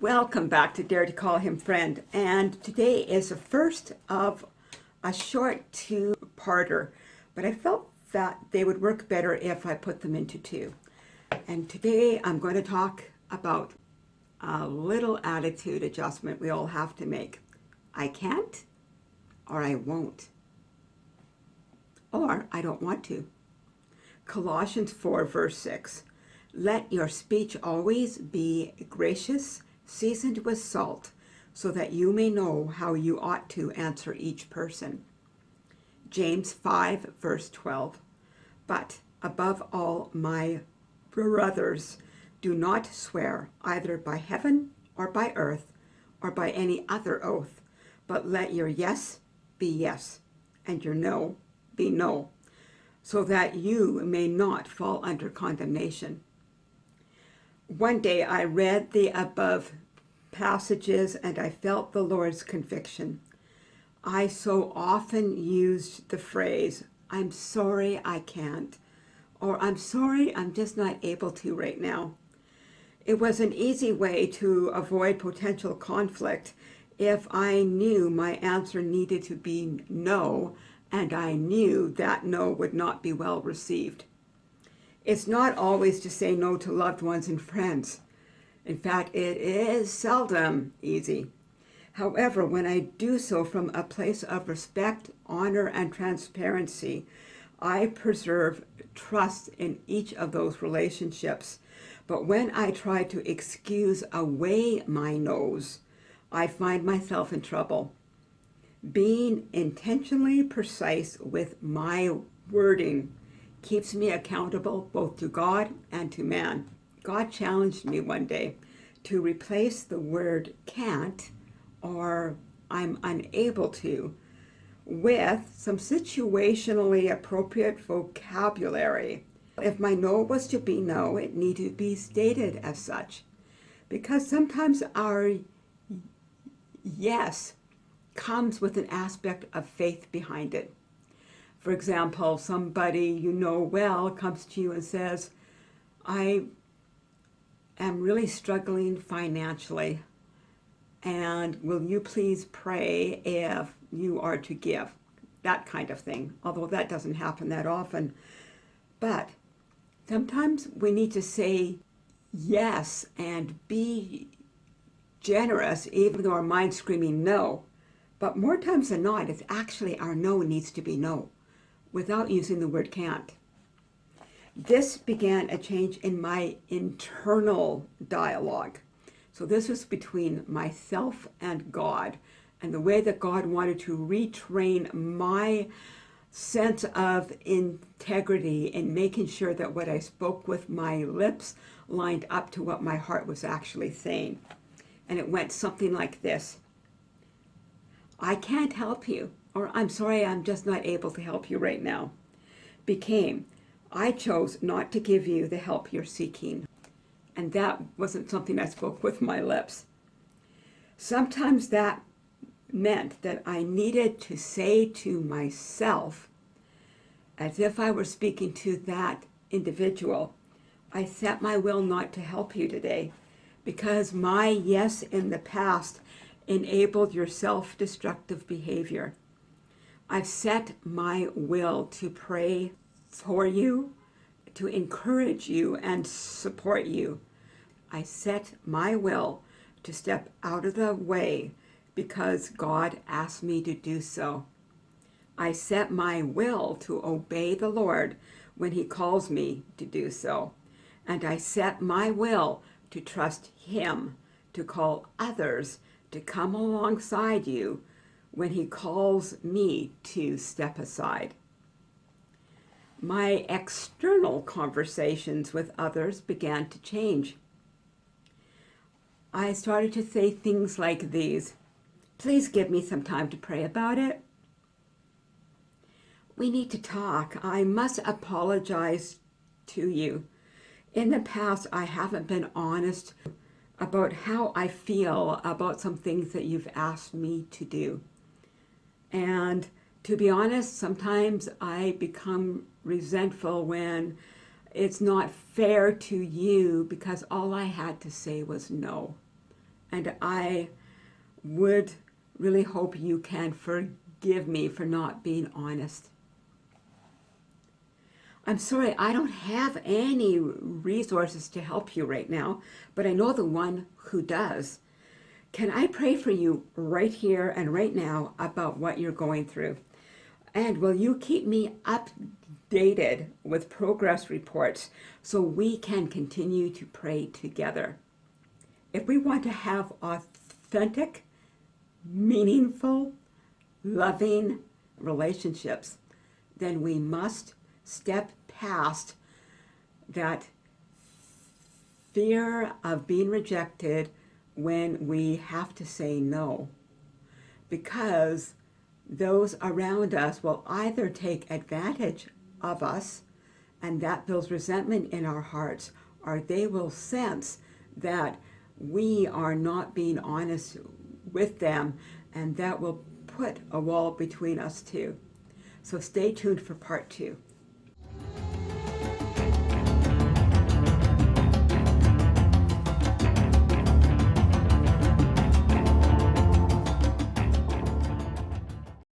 Welcome back to Dare to Call Him Friend. And today is the first of a short two-parter, but I felt that they would work better if I put them into two. And today I'm going to talk about a little attitude adjustment we all have to make. I can't or I won't. Or I don't want to. Colossians 4 verse 6. Let your speech always be gracious, seasoned with salt, so that you may know how you ought to answer each person. James 5 verse 12. But above all, my brothers, do not swear either by heaven or by earth or by any other oath, but let your yes be yes and your no be no, so that you may not fall under condemnation. One day I read the above passages and I felt the Lord's conviction. I so often used the phrase, I'm sorry I can't, or I'm sorry I'm just not able to right now. It was an easy way to avoid potential conflict if I knew my answer needed to be no, and I knew that no would not be well received. It's not always to say no to loved ones and friends. In fact, it is seldom easy. However, when I do so from a place of respect, honor, and transparency, I preserve trust in each of those relationships but when I try to excuse away my noes, I find myself in trouble. Being intentionally precise with my wording keeps me accountable both to God and to man. God challenged me one day to replace the word can't or I'm unable to with some situationally appropriate vocabulary if my no was to be no, it needed to be stated as such. Because sometimes our yes comes with an aspect of faith behind it. For example, somebody you know well comes to you and says, I am really struggling financially and will you please pray if you are to give? That kind of thing, although that doesn't happen that often. But Sometimes we need to say yes and be generous even though our mind's screaming no. But more times than not, it's actually our no needs to be no without using the word can't. This began a change in my internal dialogue. So this was between myself and God and the way that God wanted to retrain my sense of integrity in making sure that what I spoke with my lips lined up to what my heart was actually saying. And it went something like this. I can't help you, or I'm sorry, I'm just not able to help you right now. Became, I chose not to give you the help you're seeking. And that wasn't something I spoke with my lips. Sometimes that meant that I needed to say to myself, as if I were speaking to that individual, I set my will not to help you today because my yes in the past enabled your self-destructive behavior. I've set my will to pray for you, to encourage you and support you. I set my will to step out of the way because God asked me to do so. I set my will to obey the Lord when he calls me to do so. And I set my will to trust him to call others to come alongside you when he calls me to step aside. My external conversations with others began to change. I started to say things like these. Please give me some time to pray about it. We need to talk. I must apologize to you. In the past, I haven't been honest about how I feel about some things that you've asked me to do. And To be honest, sometimes I become resentful when it's not fair to you because all I had to say was no. And I would really hope you can forgive me for not being honest. I'm sorry, I don't have any resources to help you right now, but I know the one who does. Can I pray for you right here and right now about what you're going through? And will you keep me updated with progress reports so we can continue to pray together? If we want to have authentic, meaningful, loving relationships, then we must step past that fear of being rejected when we have to say no. Because those around us will either take advantage of us and that builds resentment in our hearts, or they will sense that we are not being honest with them and that will put a wall between us too. So stay tuned for part two.